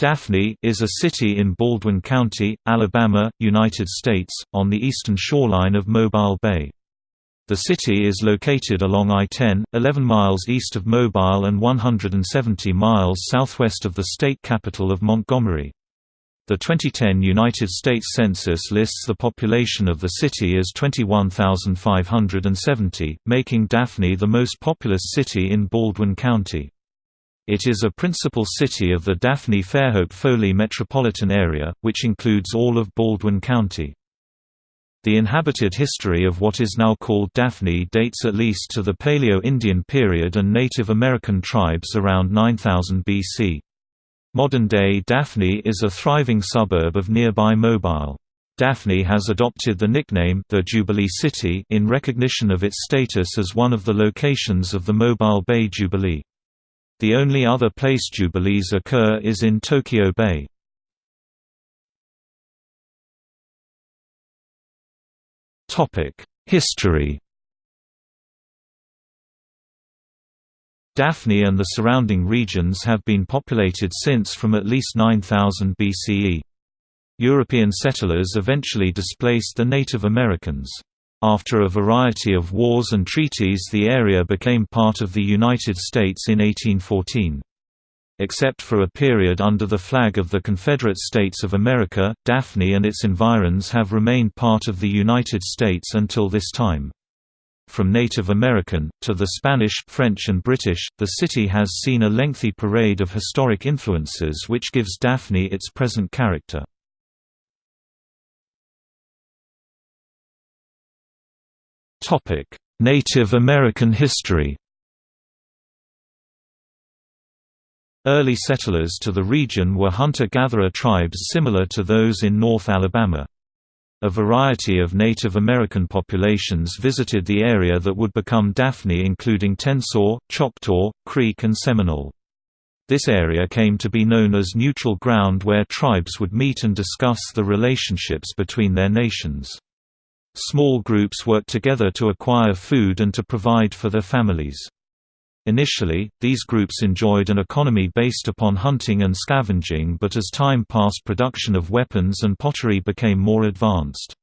Daphne is a city in Baldwin County, Alabama, United States, on the eastern shoreline of Mobile Bay. The city is located along I-10, 11 miles east of Mobile and 170 miles southwest of the state capital of Montgomery. The 2010 United States Census lists the population of the city as 21,570, making Daphne the most populous city in Baldwin County. It is a principal city of the Daphne-Fairhope-Foley metropolitan area, which includes all of Baldwin County. The inhabited history of what is now called Daphne dates at least to the Paleo-Indian period and Native American tribes around 9000 BC. Modern-day Daphne is a thriving suburb of nearby Mobile. Daphne has adopted the nickname the Jubilee City in recognition of its status as one of the locations of the Mobile Bay Jubilee. The only other place jubilees occur is in Tokyo Bay. History Daphne and the surrounding regions have been populated since from at least 9000 BCE. European settlers eventually displaced the Native Americans. After a variety of wars and treaties the area became part of the United States in 1814. Except for a period under the flag of the Confederate States of America, Daphne and its environs have remained part of the United States until this time. From Native American, to the Spanish, French and British, the city has seen a lengthy parade of historic influences which gives Daphne its present character. Topic: Native American history. Early settlers to the region were hunter-gatherer tribes similar to those in North Alabama. A variety of Native American populations visited the area that would become Daphne including Tensaw, Choctaw, Creek and Seminole. This area came to be known as neutral ground where tribes would meet and discuss the relationships between their nations. Small groups worked together to acquire food and to provide for their families. Initially, these groups enjoyed an economy based upon hunting and scavenging but as time passed production of weapons and pottery became more advanced.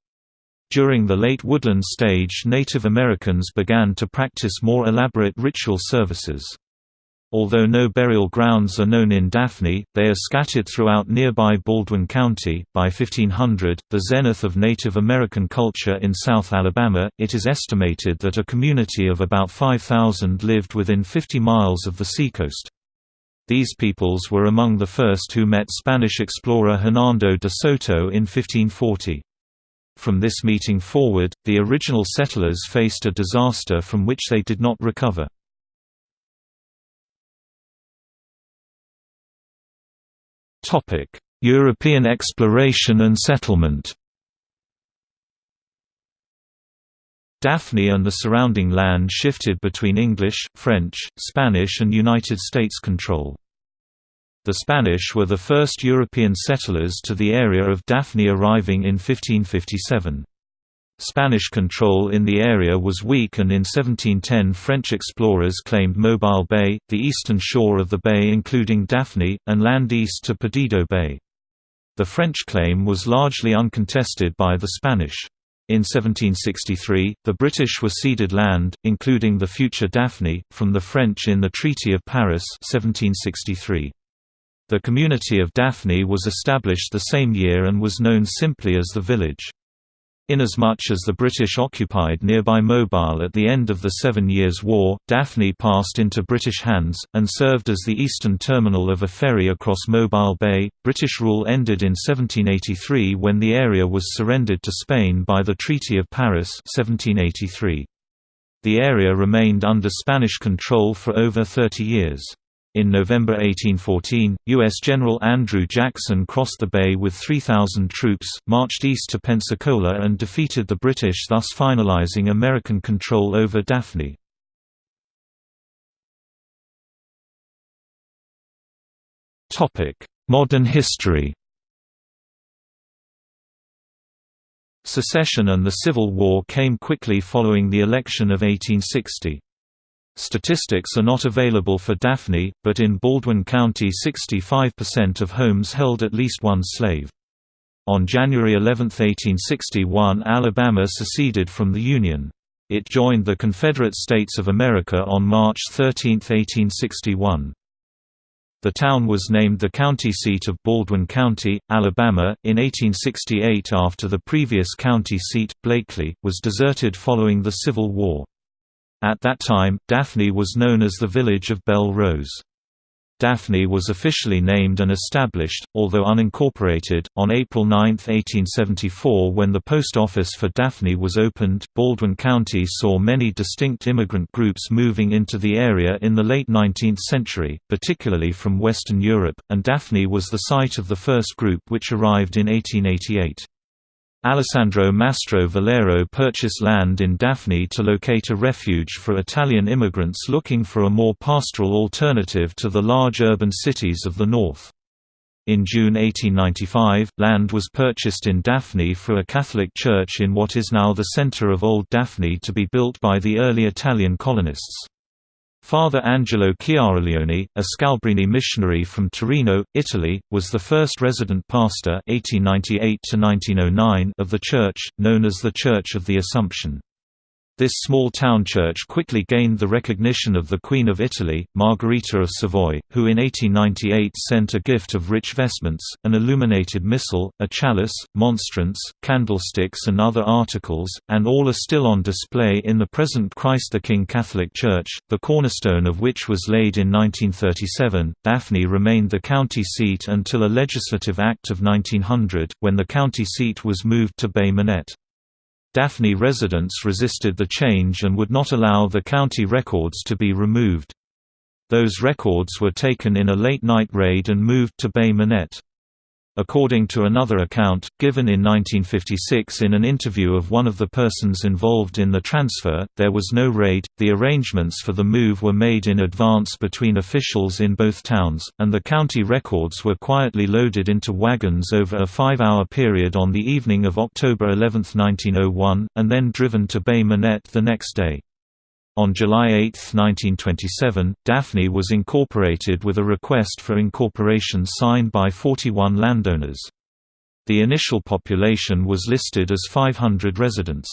During the late woodland stage Native Americans began to practice more elaborate ritual services. Although no burial grounds are known in Daphne, they are scattered throughout nearby Baldwin County. By 1500, the zenith of Native American culture in South Alabama, it is estimated that a community of about 5,000 lived within 50 miles of the seacoast. These peoples were among the first who met Spanish explorer Hernando de Soto in 1540. From this meeting forward, the original settlers faced a disaster from which they did not recover. European exploration and settlement Daphne and the surrounding land shifted between English, French, Spanish and United States control. The Spanish were the first European settlers to the area of Daphne arriving in 1557. Spanish control in the area was weak and in 1710 French explorers claimed Mobile Bay, the eastern shore of the bay including Daphne, and land east to Perdido Bay. The French claim was largely uncontested by the Spanish. In 1763, the British were ceded land, including the future Daphne, from the French in the Treaty of Paris 1763. The community of Daphne was established the same year and was known simply as the village. Inasmuch as the British occupied nearby Mobile at the end of the Seven Years' War, Daphne passed into British hands, and served as the eastern terminal of a ferry across Mobile Bay. British rule ended in 1783 when the area was surrendered to Spain by the Treaty of Paris 1783. The area remained under Spanish control for over 30 years. In November 1814, U.S. General Andrew Jackson crossed the bay with 3,000 troops, marched east to Pensacola and defeated the British thus finalizing American control over Daphne. Modern history Secession and the Civil War came quickly following the election of 1860. Statistics are not available for Daphne, but in Baldwin County 65% of homes held at least one slave. On January 11, 1861 Alabama seceded from the Union. It joined the Confederate States of America on March 13, 1861. The town was named the county seat of Baldwin County, Alabama, in 1868 after the previous county seat, Blakely, was deserted following the Civil War. At that time, Daphne was known as the village of Belle Rose. Daphne was officially named and established, although unincorporated, on April 9, 1874 when the post office for Daphne was opened. Baldwin County saw many distinct immigrant groups moving into the area in the late 19th century, particularly from Western Europe, and Daphne was the site of the first group which arrived in 1888. Alessandro Mastro Valerio purchased land in Daphne to locate a refuge for Italian immigrants looking for a more pastoral alternative to the large urban cities of the north. In June 1895, land was purchased in Daphne for a Catholic church in what is now the center of Old Daphne to be built by the early Italian colonists. Father Angelo Chiaraleone, a Scalabrini missionary from Torino, Italy, was the first resident pastor 1898 of the church, known as the Church of the Assumption. This small town church quickly gained the recognition of the Queen of Italy, Margherita of Savoy, who in 1898 sent a gift of rich vestments, an illuminated missal, a chalice, monstrance, candlesticks and other articles, and all are still on display in the present Christ the King Catholic Church, the cornerstone of which was laid in 1937. Daphne remained the county seat until a legislative act of 1900, when the county seat was moved to Bay Minette. Daphne residents resisted the change and would not allow the county records to be removed. Those records were taken in a late-night raid and moved to Bay Minette. According to another account, given in 1956 in an interview of one of the persons involved in the transfer, there was no raid, the arrangements for the move were made in advance between officials in both towns, and the county records were quietly loaded into wagons over a five-hour period on the evening of October 11, 1901, and then driven to Bay Minette the next day. On July 8, 1927, Daphne was incorporated with a request for incorporation signed by 41 landowners. The initial population was listed as 500 residents.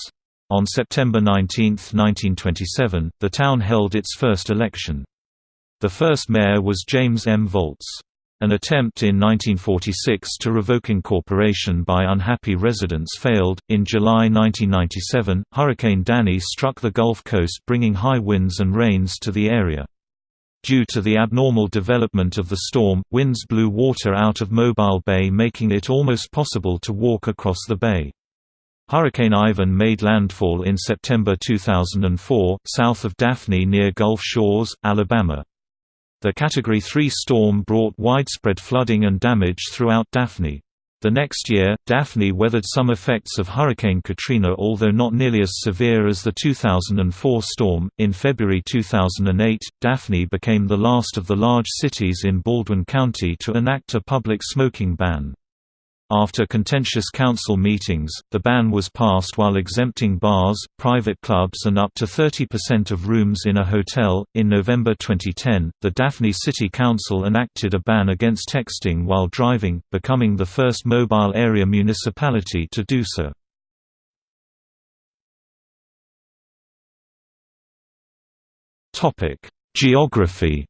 On September 19, 1927, the town held its first election. The first mayor was James M. Volz. An attempt in 1946 to revoke incorporation by unhappy residents failed. In July 1997, Hurricane Danny struck the Gulf Coast, bringing high winds and rains to the area. Due to the abnormal development of the storm, winds blew water out of Mobile Bay, making it almost possible to walk across the bay. Hurricane Ivan made landfall in September 2004, south of Daphne near Gulf Shores, Alabama. The Category 3 storm brought widespread flooding and damage throughout Daphne. The next year, Daphne weathered some effects of Hurricane Katrina, although not nearly as severe as the 2004 storm. In February 2008, Daphne became the last of the large cities in Baldwin County to enact a public smoking ban. After contentious council meetings, the ban was passed while exempting bars, private clubs, and up to 30% of rooms in a hotel. In November 2010, the Daphne City Council enacted a ban against texting while driving, becoming the first mobile area municipality to do so. Topic: Geography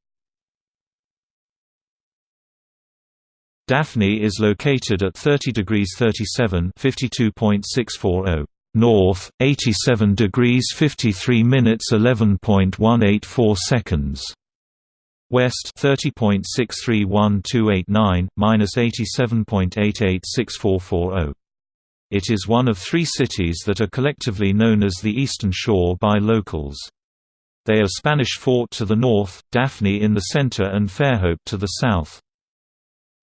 Daphne is located at 30 degrees 37 52.640 north, 87 degrees 53 minutes 11.184 seconds. West 30.631289 minus 87.886440. It is one of three cities that are collectively known as the Eastern Shore by locals. They are Spanish Fort to the north, Daphne in the center and Fairhope to the south.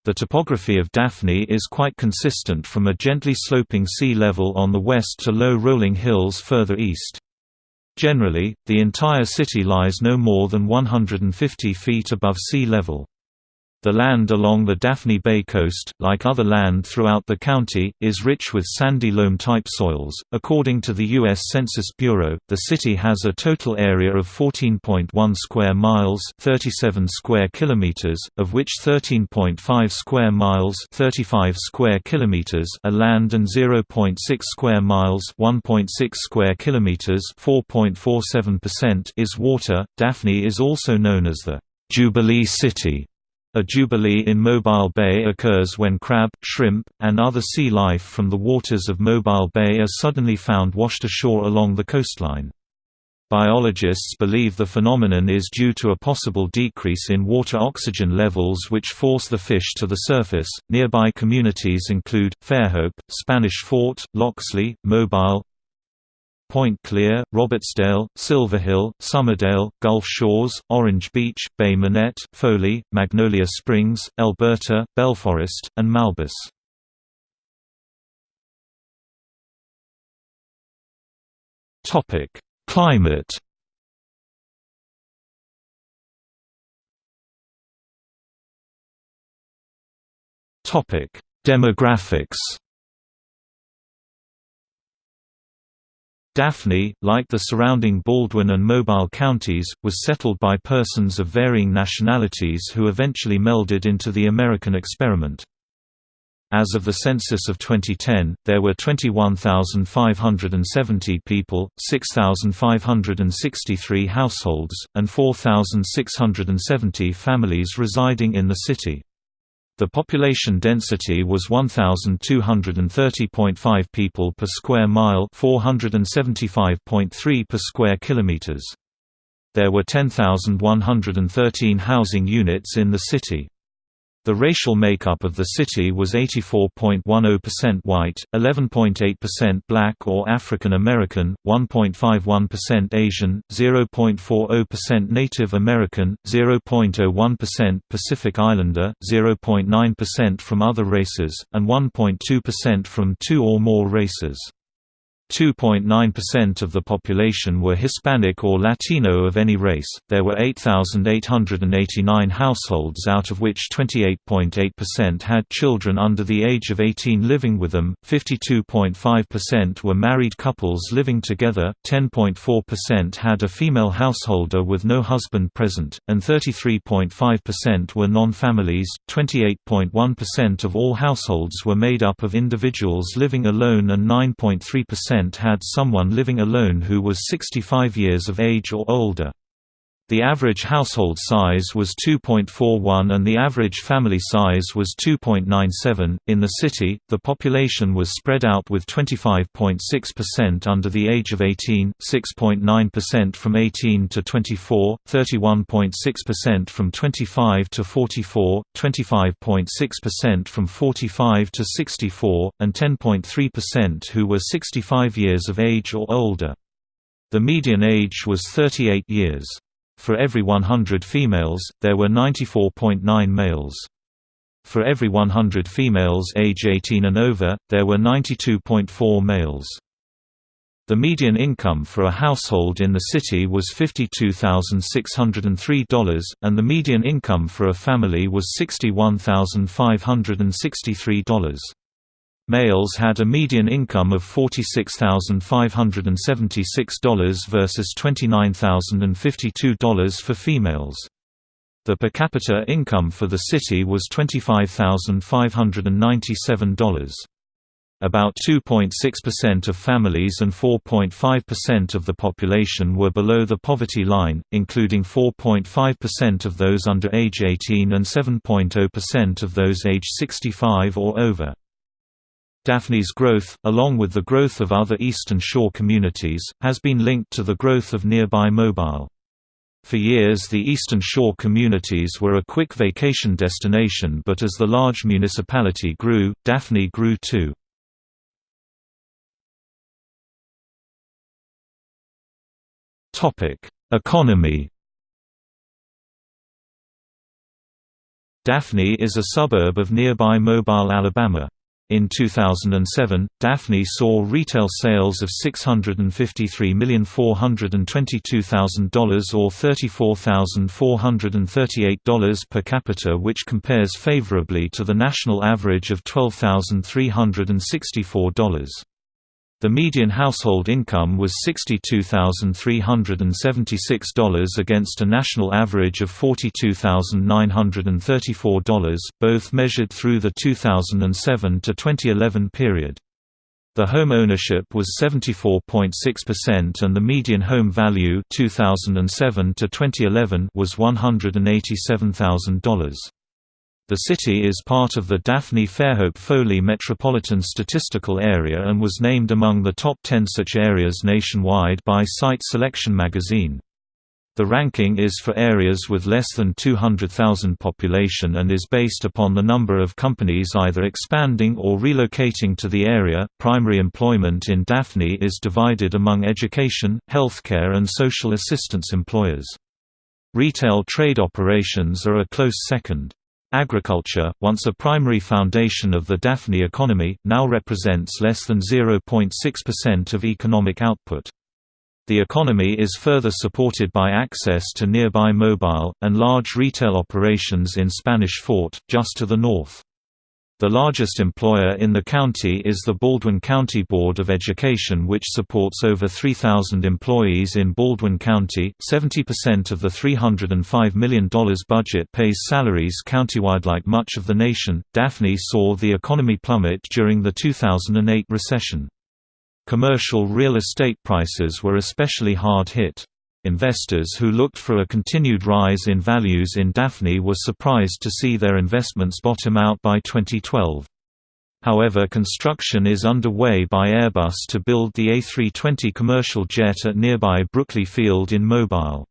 The topography of Daphne is quite consistent from a gently sloping sea level on the west to low rolling hills further east. Generally, the entire city lies no more than 150 feet above sea level. The land along the Daphne Bay coast, like other land throughout the county, is rich with sandy loam-type soils. According to the U.S. Census Bureau, the city has a total area of 14.1 square miles (37 square kilometers), of which 13.5 square miles (35 square kilometers) are land and 0.6 square miles (1.6 square kilometers) (4.47%) is water. Daphne is also known as the Jubilee City a jubilee in Mobile Bay occurs when crab, shrimp, and other sea life from the waters of Mobile Bay are suddenly found washed ashore along the coastline. Biologists believe the phenomenon is due to a possible decrease in water oxygen levels which force the fish to the surface. Nearby communities include Fairhope, Spanish Fort, Loxley, Mobile, Point Clear, Robertsdale, Silverhill, Summerdale, Gulf Shores, Orange Beach, Bay Minette, Foley, Magnolia Springs, Elberta, Belforest, and Malbis. Climate Topic: Demographics Daphne, like the surrounding Baldwin and Mobile counties, was settled by persons of varying nationalities who eventually melded into the American experiment. As of the census of 2010, there were 21,570 people, 6,563 households, and 4,670 families residing in the city. The population density was 1230.5 people per square mile, 475.3 per square kilometers. There were 10,113 housing units in the city. The racial makeup of the city was 84.10% white, 11.8% black or African American, 1.51% Asian, 0.40% Native American, 0.01% Pacific Islander, 0.9% from other races, and 1.2% from two or more races. 2.9% of the population were Hispanic or Latino of any race. There were 8,889 households, out of which 28.8% had children under the age of 18 living with them, 52.5% were married couples living together, 10.4% had a female householder with no husband present, and 33.5% were non families. 28.1% of all households were made up of individuals living alone, and 9.3% had someone living alone who was 65 years of age or older. The average household size was 2.41 and the average family size was 2.97. In the city, the population was spread out with 25.6% under the age of 18, 6.9% from 18 to 24, 31.6% from 25 to 44, 25.6% from 45 to 64, and 10.3% who were 65 years of age or older. The median age was 38 years. For every 100 females, there were 94.9 males. For every 100 females age 18 and over, there were 92.4 males. The median income for a household in the city was $52,603, and the median income for a family was $61,563. Males had a median income of $46,576 versus $29,052 for females. The per capita income for the city was $25,597. About 2.6% of families and 4.5% of the population were below the poverty line, including 4.5% of those under age 18 and 7.0% of those age 65 or over. Daphne's growth, along with the growth of other Eastern Shore communities, has been linked to the growth of nearby Mobile. For years the Eastern Shore communities were a quick vacation destination but as the large municipality grew, Daphne grew too. Economy Daphne is a suburb of nearby Mobile, Alabama. In 2007, Daphne saw retail sales of $653,422,000 or $34,438 per capita which compares favorably to the national average of $12,364. The median household income was $62,376 against a national average of $42,934, both measured through the 2007 to 2011 period. The home ownership was 74.6% and the median home value 2007 to 2011 was $187,000. The city is part of the Daphne-Fairhope-Foley Metropolitan Statistical Area and was named among the top 10 such areas nationwide by Site Selection magazine. The ranking is for areas with less than 200,000 population and is based upon the number of companies either expanding or relocating to the area. Primary employment in Daphne is divided among education, healthcare, and social assistance employers. Retail trade operations are a close second. Agriculture, once a primary foundation of the Daphne economy, now represents less than 0.6% of economic output. The economy is further supported by access to nearby mobile, and large retail operations in Spanish Fort, just to the north. The largest employer in the county is the Baldwin County Board of Education, which supports over 3,000 employees in Baldwin County. 70% of the $305 million budget pays salaries countywide. Like much of the nation, Daphne saw the economy plummet during the 2008 recession. Commercial real estate prices were especially hard hit. Investors who looked for a continued rise in values in Daphne were surprised to see their investments bottom out by 2012. However construction is underway by Airbus to build the A320 commercial jet at nearby Brookley Field in Mobile.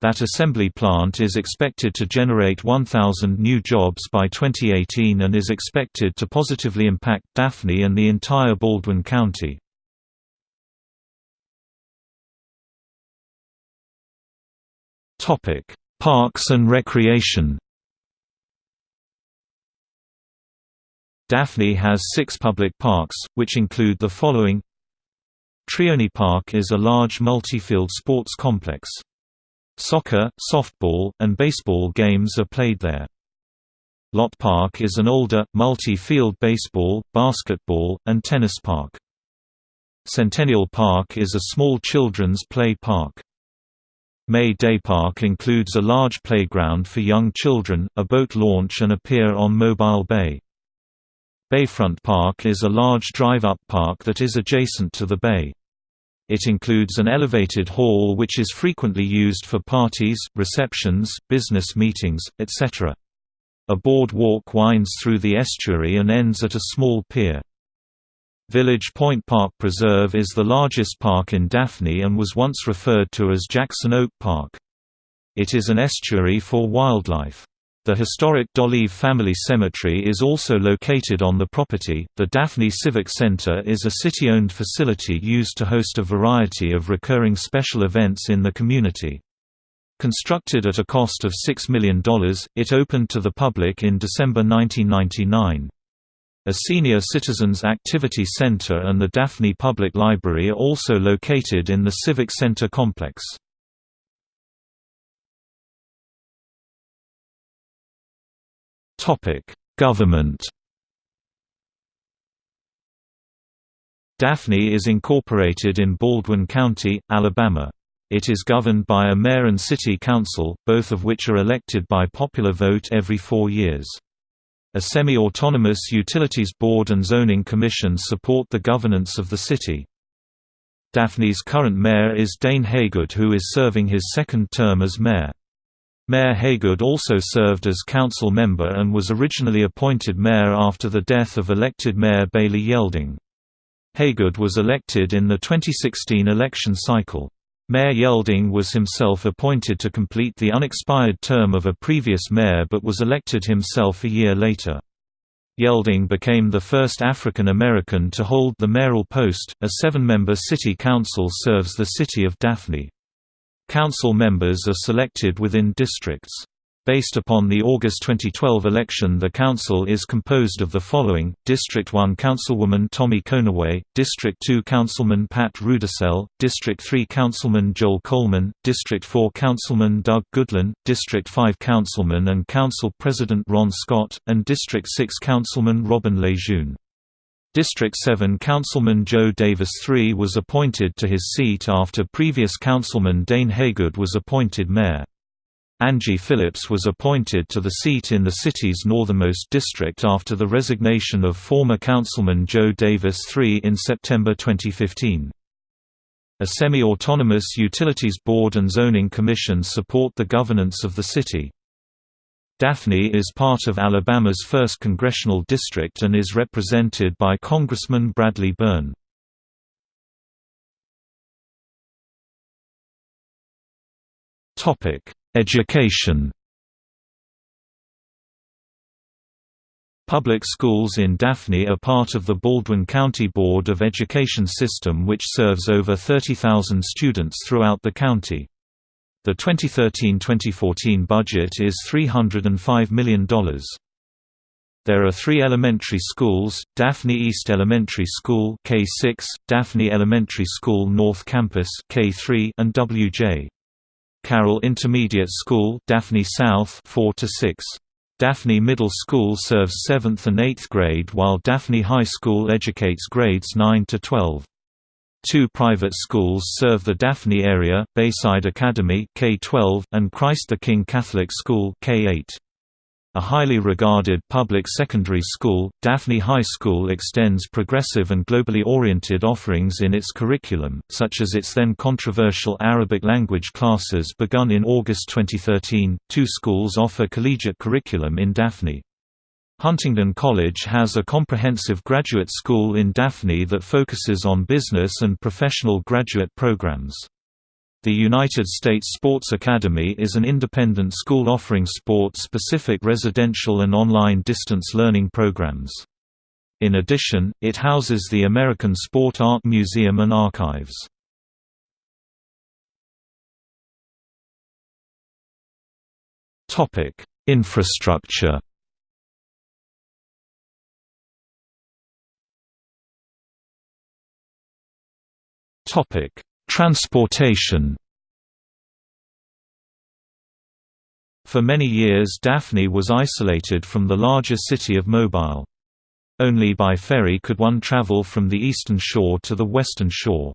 That assembly plant is expected to generate 1,000 new jobs by 2018 and is expected to positively impact Daphne and the entire Baldwin County. Topic: Parks and recreation. Daphne has six public parks, which include the following Trione Park is a large multi-field sports complex. Soccer, softball, and baseball games are played there. Lott Park is an older, multi-field baseball, basketball, and tennis park. Centennial Park is a small children's play park. May Day Park includes a large playground for young children, a boat launch and a pier on Mobile Bay. Bayfront Park is a large drive-up park that is adjacent to the bay. It includes an elevated hall which is frequently used for parties, receptions, business meetings, etc. A boardwalk winds through the estuary and ends at a small pier. Village Point Park Preserve is the largest park in Daphne and was once referred to as Jackson Oak Park. It is an estuary for wildlife. The historic Dollive family cemetery is also located on the property. The Daphne Civic Center is a city owned facility used to host a variety of recurring special events in the community. Constructed at a cost of $6 million, it opened to the public in December 1999. A senior citizens activity center and the Daphne Public Library are also located in the Civic Center complex. Government Daphne is incorporated in Baldwin County, Alabama. It is governed by a mayor and city council, both of which are elected by popular vote every four years. A semi-autonomous Utilities Board and Zoning Commission support the governance of the city. Daphne's current mayor is Dane Haygood who is serving his second term as mayor. Mayor Haygood also served as council member and was originally appointed mayor after the death of elected mayor Bailey Yelding. Haygood was elected in the 2016 election cycle. Mayor Yelding was himself appointed to complete the unexpired term of a previous mayor but was elected himself a year later. Yelding became the first African American to hold the mayoral post. A seven member city council serves the city of Daphne. Council members are selected within districts. Based upon the August 2012 election the council is composed of the following, District 1 Councilwoman Tommy Conaway, District 2 Councilman Pat Rudisell, District 3 Councilman Joel Coleman, District 4 Councilman Doug Goodland, District 5 Councilman and Council President Ron Scott, and District 6 Councilman Robin Lejeune. District 7 Councilman Joe Davis III was appointed to his seat after previous councilman Dane Haygood was appointed mayor. Angie Phillips was appointed to the seat in the city's northernmost district after the resignation of former councilman Joe Davis III in September 2015. A semi-autonomous Utilities Board and Zoning Commission support the governance of the city. Daphne is part of Alabama's 1st Congressional District and is represented by Congressman Bradley Byrne. Topic Education Public schools in Daphne are part of the Baldwin County Board of Education system which serves over 30,000 students throughout the county. The 2013-2014 budget is $305 million. There are three elementary schools, Daphne East Elementary School K6, Daphne Elementary School North Campus K3, and W.J. Carroll Intermediate School Daphne South 4 to 6. Daphne Middle School serves 7th and 8th grade while Daphne High School educates grades 9 to 12. Two private schools serve the Daphne area, Bayside Academy K-12 and Christ the King Catholic School K-8. A highly regarded public secondary school, Daphne High School extends progressive and globally oriented offerings in its curriculum, such as its then controversial Arabic language classes begun in August 2013. Two schools offer collegiate curriculum in Daphne. Huntingdon College has a comprehensive graduate school in Daphne that focuses on business and professional graduate programs. The United States Sports Academy is an independent school offering sport-specific residential and online distance learning programs. In addition, it houses the American Sport Art Museum and Archives. Infrastructure Topic: Transportation For many years Daphne was isolated from the larger city of Mobile. Only by ferry could one travel from the eastern shore to the western shore.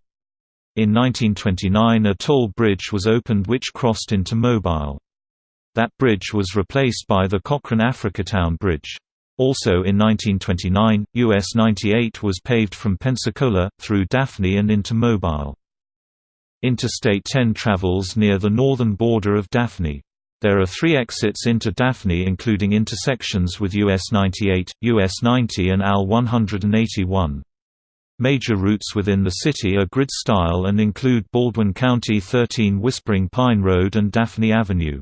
In 1929 a toll bridge was opened which crossed into Mobile. That bridge was replaced by the Cochran Africatown Bridge. Also in 1929, US 98 was paved from Pensacola, through Daphne and into Mobile. Interstate 10 travels near the northern border of Daphne. There are three exits into Daphne including intersections with US 98, US 90 and AL 181. Major routes within the city are grid-style and include Baldwin County 13 Whispering Pine Road and Daphne Avenue.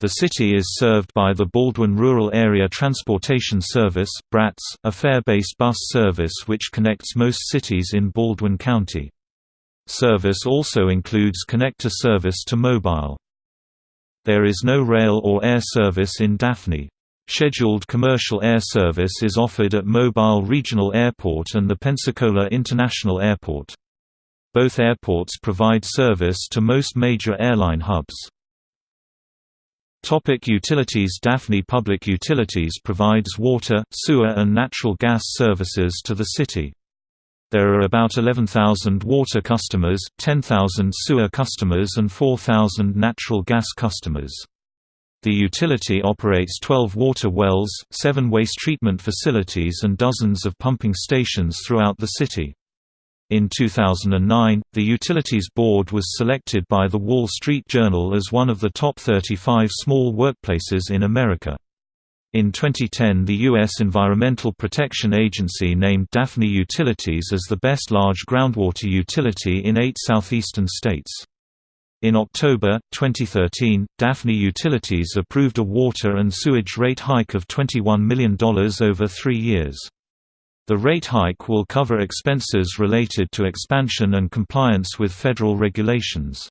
The city is served by the Baldwin Rural Area Transportation Service BRATS, a fare-based bus service which connects most cities in Baldwin County. Service also includes connector service to mobile. There is no rail or air service in Daphne. Scheduled commercial air service is offered at Mobile Regional Airport and the Pensacola International Airport. Both airports provide service to most major airline hubs. Topic utilities Daphne Public Utilities provides water, sewer and natural gas services to the city. There are about 11,000 water customers, 10,000 sewer customers and 4,000 natural gas customers. The utility operates 12 water wells, 7 waste treatment facilities and dozens of pumping stations throughout the city. In 2009, the Utilities Board was selected by The Wall Street Journal as one of the top 35 small workplaces in America. In 2010 the U.S. Environmental Protection Agency named Daphne Utilities as the best large groundwater utility in eight southeastern states. In October, 2013, Daphne Utilities approved a water and sewage rate hike of $21 million over three years. The rate hike will cover expenses related to expansion and compliance with federal regulations.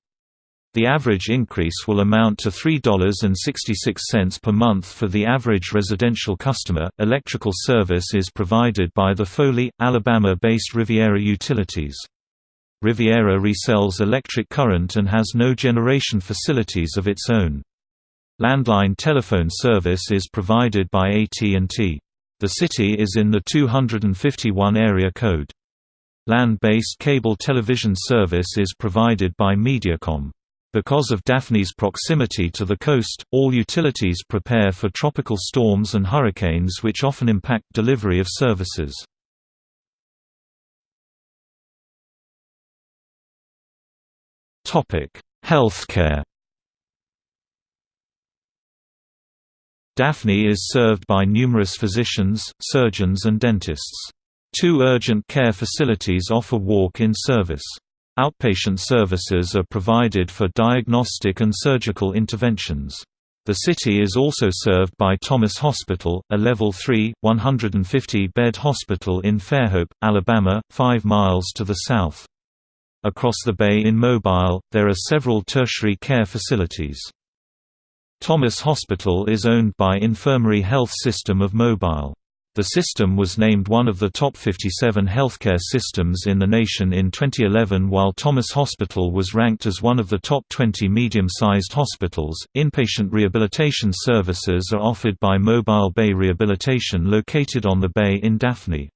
The average increase will amount to $3.66 per month for the average residential customer. Electrical service is provided by the Foley, Alabama based Riviera Utilities. Riviera resells electric current and has no generation facilities of its own. Landline telephone service is provided by AT&T. The city is in the 251 area code. Land-based cable television service is provided by Mediacom. Because of Daphne's proximity to the coast, all utilities prepare for tropical storms and hurricanes which often impact delivery of services. Healthcare Daphne is served by numerous physicians, surgeons and dentists. Two urgent care facilities offer walk-in service. Outpatient services are provided for diagnostic and surgical interventions. The city is also served by Thomas Hospital, a Level 3, 150-bed hospital in Fairhope, Alabama, 5 miles to the south. Across the bay in Mobile, there are several tertiary care facilities. Thomas Hospital is owned by Infirmary Health System of Mobile. The system was named one of the top 57 healthcare systems in the nation in 2011 while Thomas Hospital was ranked as one of the top 20 medium-sized hospitals. Inpatient rehabilitation services are offered by Mobile Bay Rehabilitation located on the bay in Daphne.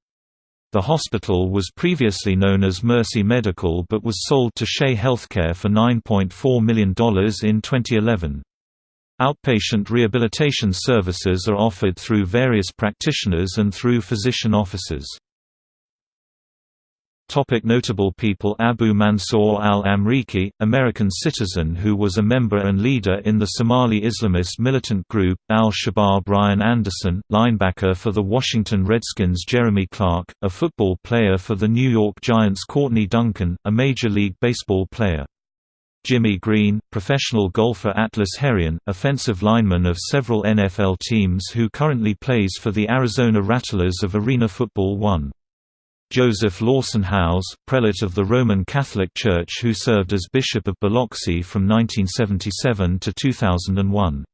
The hospital was previously known as Mercy Medical but was sold to Shea Healthcare for $9.4 million in 2011. Outpatient rehabilitation services are offered through various practitioners and through physician offices. Topic notable people Abu Mansour al-Amriki, American citizen who was a member and leader in the Somali Islamist militant group, al-Shabaab Ryan Anderson, linebacker for the Washington Redskins Jeremy Clark, a football player for the New York Giants Courtney Duncan, a Major League Baseball player. Jimmy Green, professional golfer Atlas Herrion, offensive lineman of several NFL teams who currently plays for the Arizona Rattlers of Arena Football 1. Joseph Lawson Howze, prelate of the Roman Catholic Church who served as Bishop of Biloxi from 1977 to 2001.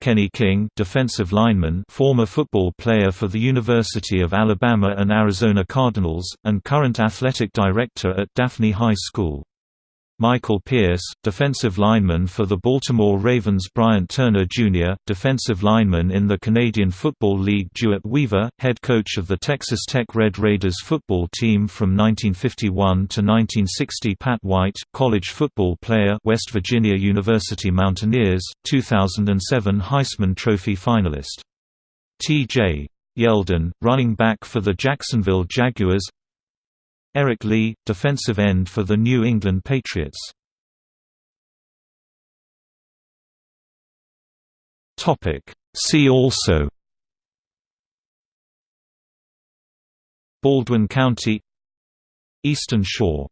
Kenny King defensive lineman former football player for the University of Alabama and Arizona Cardinals, and current athletic director at Daphne High School. Michael Pierce, defensive lineman for the Baltimore Ravens Bryant Turner Jr., defensive lineman in the Canadian Football League DeWitt Weaver, head coach of the Texas Tech Red Raiders football team from 1951 to 1960 Pat White, college football player West Virginia University Mountaineers, 2007 Heisman Trophy finalist. T.J. Yeldon, running back for the Jacksonville Jaguars Eric Lee, defensive end for the New England Patriots. Topic: See also. Baldwin County. Eastern Shore